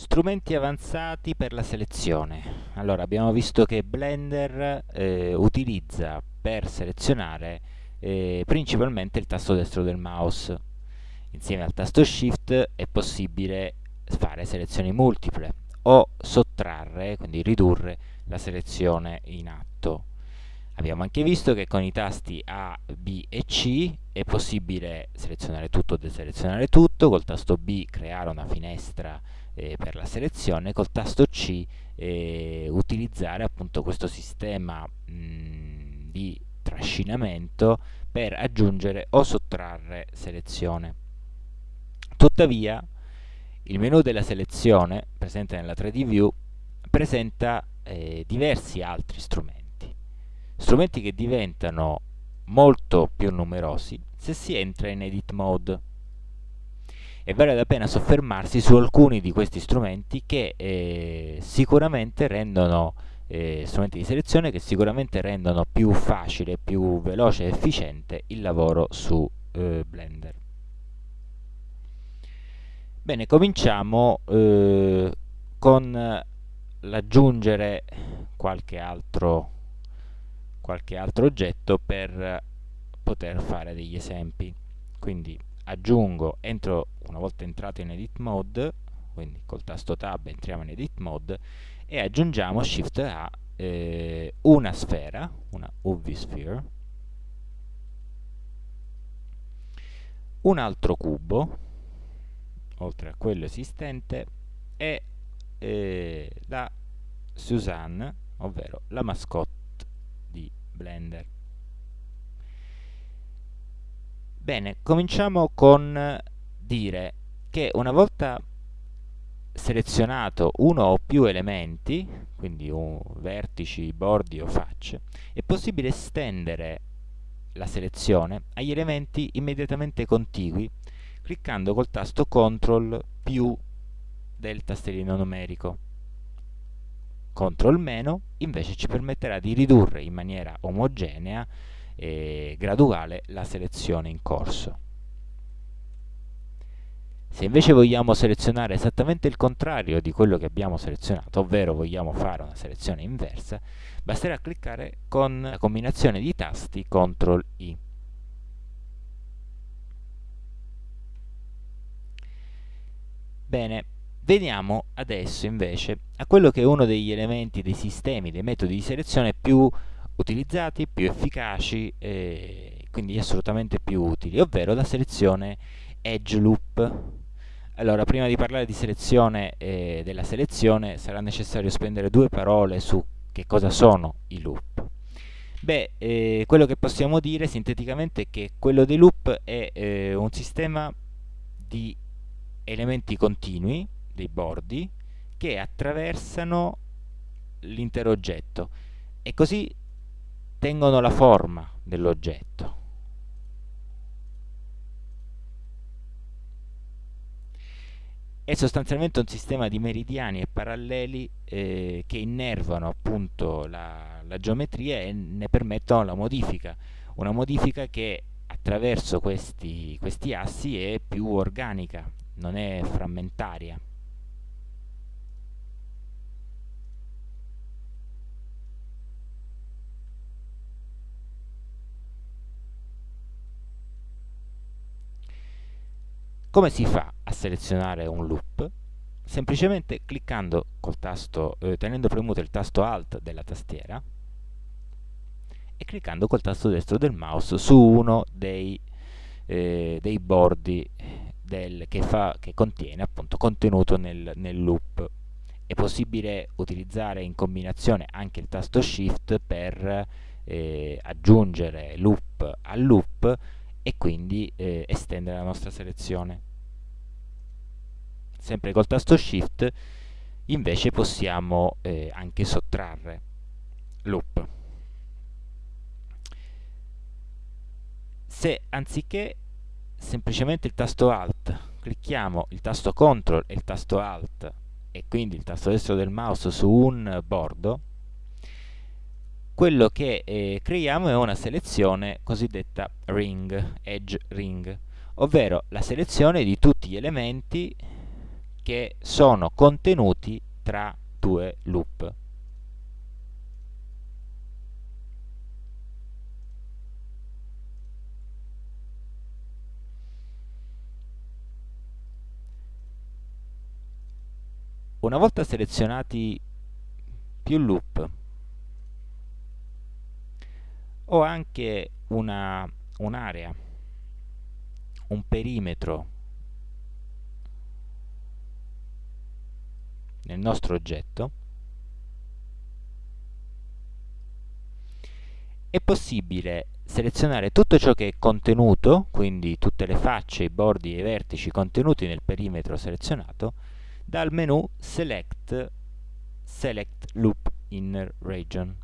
Strumenti avanzati per la selezione. Allora, abbiamo visto che Blender eh, utilizza per selezionare eh, principalmente il tasto destro del mouse. Insieme al tasto Shift è possibile fare selezioni multiple o sottrarre, quindi ridurre la selezione in atto. Abbiamo anche visto che con i tasti A, B e C è possibile selezionare tutto o deselezionare tutto, col tasto B creare una finestra eh, per la selezione, col tasto C eh, utilizzare appunto questo sistema mh, di trascinamento per aggiungere o sottrarre selezione. Tuttavia il menu della selezione presente nella 3D View presenta eh, diversi altri strumenti, strumenti che diventano molto più numerosi se si entra in Edit Mode e vale la pena soffermarsi su alcuni di questi strumenti che eh, sicuramente rendono eh, strumenti di selezione che sicuramente rendono più facile, più veloce e efficiente il lavoro su eh, Blender. Bene, cominciamo eh, con l'aggiungere qualche altro, qualche altro oggetto per poter fare degli esempi. Quindi aggiungo, entro una volta entrato in edit mode, quindi col tasto tab entriamo in edit mode e aggiungiamo shift A eh, una sfera, una UV sphere, un altro cubo, oltre a quello esistente, e eh, la Suzanne, ovvero la mascotte di Blender. Bene, cominciamo con dire che una volta selezionato uno o più elementi, quindi vertici, bordi o facce, è possibile estendere la selezione agli elementi immediatamente contigui cliccando col tasto CTRL più del tastierino numerico. CTRL meno invece ci permetterà di ridurre in maniera omogenea e graduale la selezione in corso. Se invece vogliamo selezionare esattamente il contrario di quello che abbiamo selezionato, ovvero vogliamo fare una selezione inversa, basterà cliccare con la combinazione di tasti CTRL I. Bene, veniamo adesso invece a quello che è uno degli elementi dei sistemi, dei metodi di selezione più utilizzati, più efficaci e quindi assolutamente più utili, ovvero la selezione edge loop. Allora, prima di parlare di selezione e della selezione sarà necessario spendere due parole su che cosa sono i loop. Beh, eh, quello che possiamo dire sinteticamente è che quello dei loop è eh, un sistema di elementi continui, dei bordi, che attraversano l'intero oggetto e così tengono la forma dell'oggetto. È sostanzialmente un sistema di meridiani e paralleli eh, che innervano appunto la, la geometria e ne permettono la modifica. Una modifica che attraverso questi, questi assi è più organica, non è frammentaria. Come si fa a selezionare un loop? Semplicemente cliccando col tasto, eh, tenendo premuto il tasto Alt della tastiera e cliccando col tasto destro del mouse su uno dei, eh, dei bordi del, che, fa, che, contiene appunto contenuto nel, nel loop. È possibile utilizzare in combinazione anche il tasto Shift per eh, aggiungere loop al loop e quindi eh, estendere la nostra selezione. Sempre col tasto Shift invece possiamo eh, anche sottrarre loop. Se anziché semplicemente il tasto Alt clicchiamo il tasto CTRL e il tasto Alt e quindi il tasto destro del mouse su un bordo quello che eh, creiamo è una selezione cosiddetta ring, edge ring, ovvero la selezione di tutti gli elementi che sono contenuti tra due loop. Una volta selezionati più loop ho anche un'area, un, un perimetro nel nostro oggetto è possibile selezionare tutto ciò che è contenuto, quindi tutte le facce, i bordi e i vertici contenuti nel perimetro selezionato, dal menu Select Select Loop Inner Region.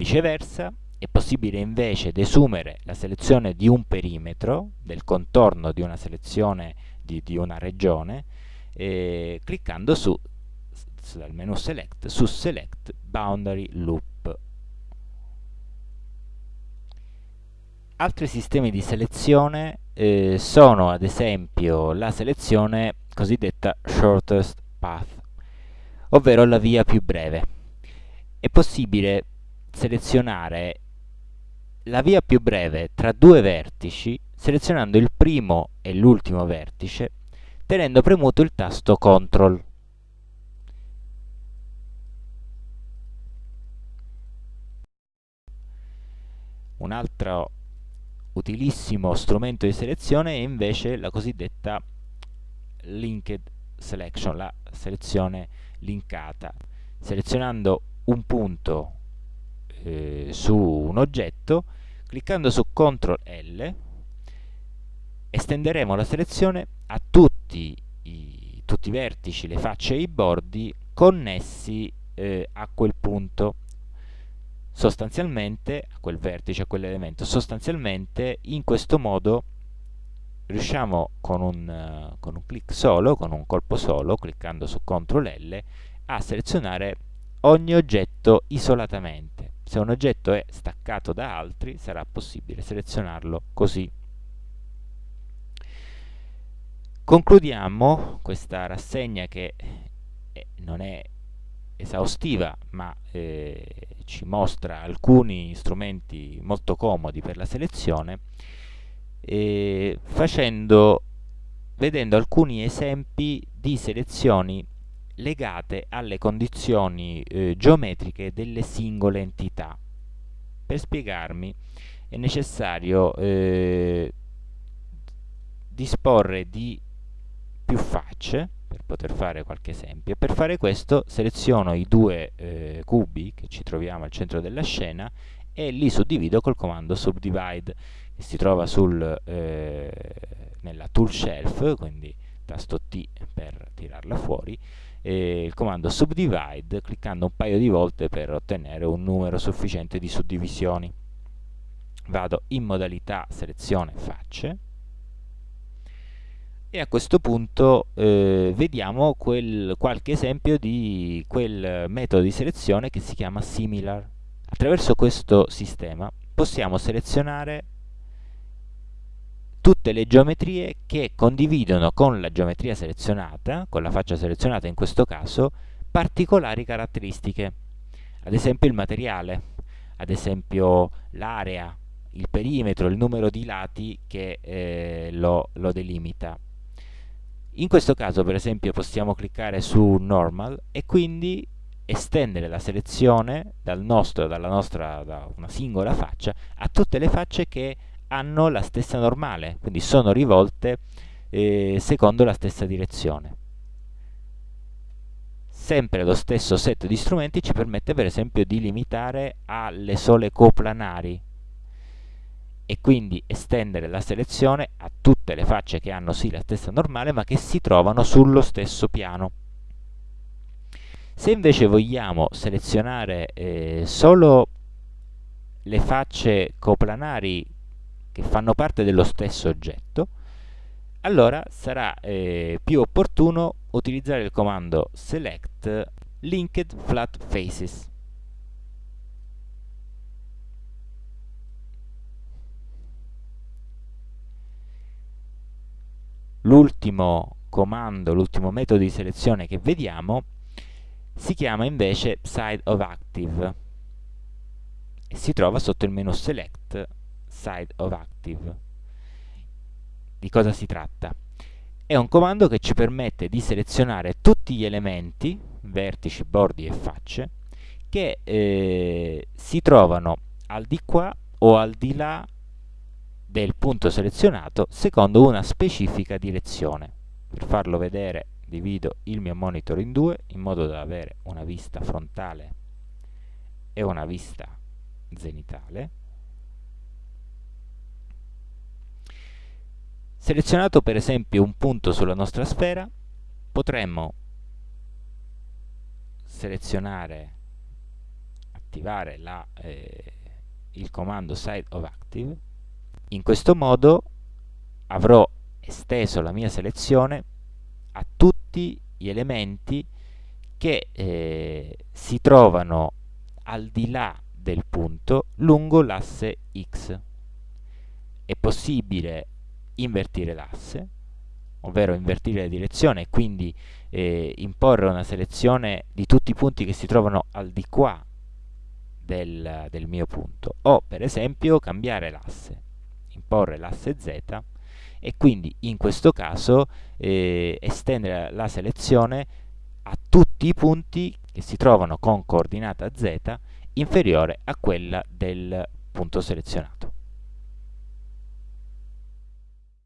Viceversa, è possibile invece desumere la selezione di un perimetro, del contorno di una selezione di, di una regione, eh, cliccando su, dal menu Select, su Select Boundary Loop. Altri sistemi di selezione eh, sono ad esempio la selezione cosiddetta Shortest Path, ovvero la via più breve. È possibile selezionare la via più breve tra due vertici selezionando il primo e l'ultimo vertice tenendo premuto il tasto CTRL. Un altro utilissimo strumento di selezione è invece la cosiddetta linked selection, la selezione linkata. Selezionando un punto eh, su un oggetto, cliccando su CTRL L, estenderemo la selezione a tutti i, tutti i vertici, le facce e i bordi connessi eh, a quel punto sostanzialmente a quel vertice, a quell'elemento sostanzialmente in questo modo riusciamo con un, con un clic solo, con un colpo solo, cliccando su CTRL L, a selezionare ogni oggetto isolatamente. Se un oggetto è staccato da altri, sarà possibile selezionarlo così. Concludiamo questa rassegna che eh, non è esaustiva, ma eh, ci mostra alcuni strumenti molto comodi per la selezione, eh, facendo, vedendo alcuni esempi di selezioni legate alle condizioni eh, geometriche delle singole entità. Per spiegarmi è necessario eh, disporre di più facce per poter fare qualche esempio. Per fare questo seleziono i due eh, cubi che ci troviamo al centro della scena e li suddivido col comando subdivide che si trova sul, eh, nella tool shelf, quindi tasto T per tirarla fuori, e il comando subdivide cliccando un paio di volte per ottenere un numero sufficiente di suddivisioni. Vado in modalità selezione facce e a questo punto eh, vediamo quel, qualche esempio di quel metodo di selezione che si chiama similar. Attraverso questo sistema possiamo selezionare tutte le geometrie che condividono con la geometria selezionata, con la faccia selezionata in questo caso, particolari caratteristiche. Ad esempio il materiale, ad esempio l'area, il perimetro, il numero di lati che eh, lo, lo delimita. In questo caso per esempio possiamo cliccare su Normal e quindi estendere la selezione dal nostro, dalla nostra, da una singola faccia a tutte le facce che hanno la stessa normale, quindi sono rivolte eh, secondo la stessa direzione. Sempre lo stesso set di strumenti ci permette per esempio di limitare alle sole coplanari e quindi estendere la selezione a tutte le facce che hanno sì la stessa normale ma che si trovano sullo stesso piano. Se invece vogliamo selezionare eh, solo le facce coplanari che fanno parte dello stesso oggetto, allora sarà eh, più opportuno utilizzare il comando select linked flat faces. L'ultimo comando, l'ultimo metodo di selezione che vediamo, si chiama invece side of active e si trova sotto il menu select side of active. Di cosa si tratta? È un comando che ci permette di selezionare tutti gli elementi, vertici, bordi e facce, che eh, si trovano al di qua o al di là del punto selezionato secondo una specifica direzione. Per farlo vedere divido il mio monitor in due in modo da avere una vista frontale e una vista zenitale. Selezionato per esempio un punto sulla nostra sfera, potremmo selezionare, attivare la, eh, il comando side of active. In questo modo avrò esteso la mia selezione a tutti gli elementi che eh, si trovano al di là del punto lungo l'asse x. È possibile invertire l'asse, ovvero invertire la direzione e quindi eh, imporre una selezione di tutti i punti che si trovano al di qua del, del mio punto o per esempio cambiare l'asse, imporre l'asse z e quindi in questo caso eh, estendere la selezione a tutti i punti che si trovano con coordinata z inferiore a quella del punto selezionato.